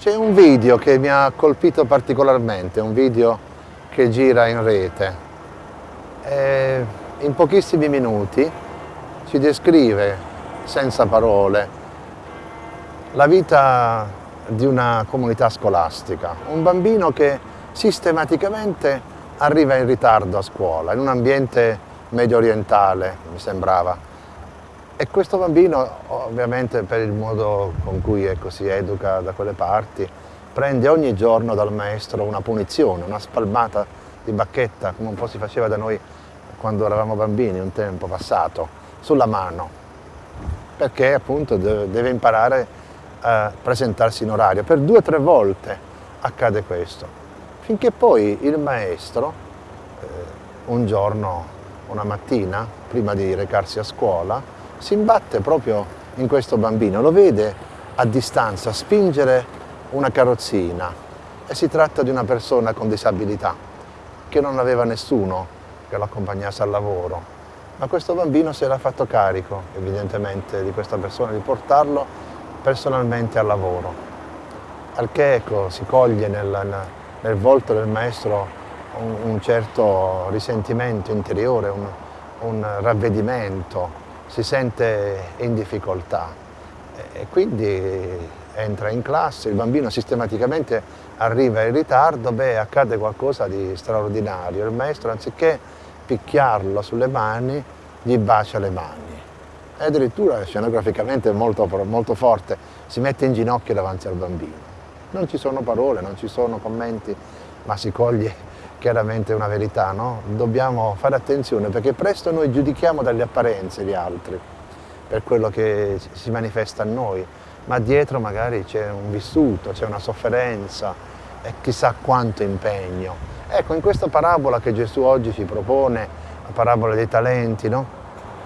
C'è un video che mi ha colpito particolarmente, un video che gira in rete. E in pochissimi minuti ci descrive, senza parole, la vita di una comunità scolastica. Un bambino che sistematicamente arriva in ritardo a scuola, in un ambiente medio orientale, mi sembrava, e questo bambino, ovviamente per il modo con cui ecco, si educa da quelle parti, prende ogni giorno dal maestro una punizione, una spalmata di bacchetta, come un po' si faceva da noi quando eravamo bambini, un tempo passato, sulla mano, perché appunto deve imparare a presentarsi in orario. Per due o tre volte accade questo, finché poi il maestro, eh, un giorno, una mattina, prima di recarsi a scuola, si imbatte proprio in questo bambino, lo vede a distanza spingere una carrozzina. E si tratta di una persona con disabilità che non aveva nessuno che lo accompagnasse al lavoro, ma questo bambino si era fatto carico evidentemente di questa persona, di portarlo personalmente al lavoro. Al che ecco, si coglie nel, nel volto del maestro un, un certo risentimento interiore, un, un ravvedimento, si sente in difficoltà. E quindi entra in classe, il bambino sistematicamente arriva in ritardo, beh accade qualcosa di straordinario, il maestro anziché picchiarlo sulle mani gli bacia le mani. E addirittura scenograficamente molto, molto forte. Si mette in ginocchio davanti al bambino. Non ci sono parole, non ci sono commenti, ma si coglie chiaramente una verità, no? Dobbiamo fare attenzione perché presto noi giudichiamo dalle apparenze gli altri, per quello che si manifesta a noi, ma dietro magari c'è un vissuto, c'è una sofferenza e chissà quanto impegno. Ecco, in questa parabola che Gesù oggi ci propone, la parabola dei talenti, no?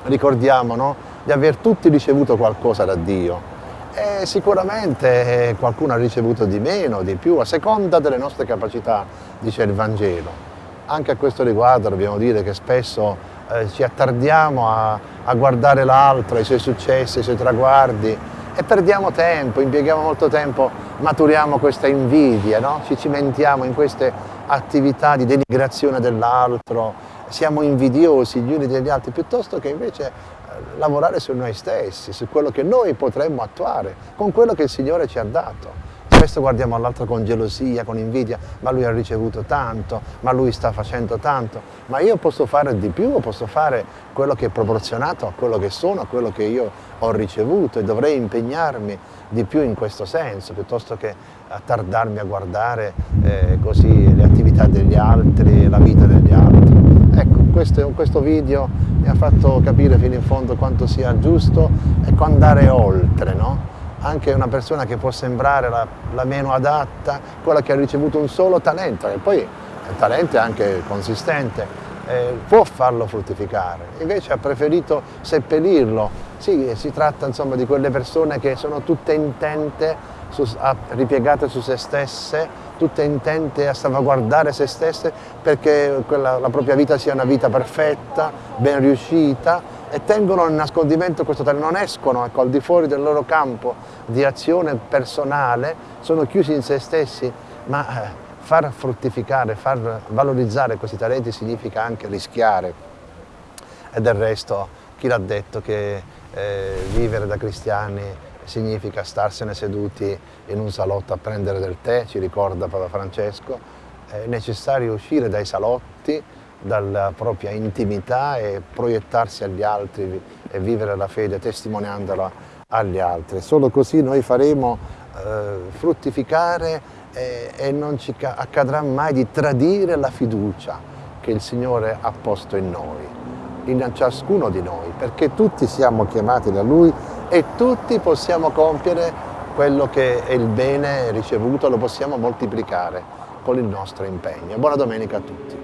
ricordiamo no? di aver tutti ricevuto qualcosa da Dio, e sicuramente eh, qualcuno ha ricevuto di meno, di più, a seconda delle nostre capacità, dice il Vangelo. Anche a questo riguardo dobbiamo dire che spesso eh, ci attardiamo a, a guardare l'altro, i suoi successi, i suoi traguardi e perdiamo tempo, impieghiamo molto tempo, maturiamo questa invidia, no? ci cimentiamo in queste attività di denigrazione dell'altro, siamo invidiosi gli uni degli altri, piuttosto che invece lavorare su noi stessi, su quello che noi potremmo attuare, con quello che il Signore ci ha dato. Spesso guardiamo all'altro con gelosia, con invidia, ma lui ha ricevuto tanto, ma lui sta facendo tanto, ma io posso fare di più, posso fare quello che è proporzionato a quello che sono, a quello che io ho ricevuto e dovrei impegnarmi di più in questo senso, piuttosto che attardarmi a guardare eh, così le attività degli altri, la vita degli altri. Ecco, questo, questo video mi ha fatto capire fino in fondo quanto sia giusto e andare oltre, no? anche una persona che può sembrare la, la, meno adatta, quella che ha ricevuto un solo talento, e poi il talento è anche consistente, eh, può farlo fruttificare, invece ha preferito seppellirlo. Sì, si tratta insomma di quelle persone che sono tutte intente, su, ripiegate su se stesse, tutte intente a salvaguardare se stesse perché quella, la propria vita sia una vita perfetta, ben riuscita e tengono in nascondimento questo talento, non escono ecco, al di fuori del loro campo di azione personale, sono chiusi in se stessi, ma eh, far fruttificare, far valorizzare questi talenti significa anche rischiare. E del resto chi l'ha detto che eh, vivere da cristiani significa starsene seduti in un salotto a prendere del tè, ci ricorda Papa Francesco, è necessario uscire dai salotti, dalla propria intimità e proiettarsi agli altri e vivere la fede testimoniandola agli altri. Solo così noi faremo eh, fruttificare e, e non ci accadrà mai di tradire la fiducia che il Signore ha posto in noi in ciascuno di noi, perché tutti siamo chiamati da Lui e tutti possiamo compiere quello che è il bene ricevuto, lo possiamo moltiplicare con il nostro impegno. Buona domenica a tutti.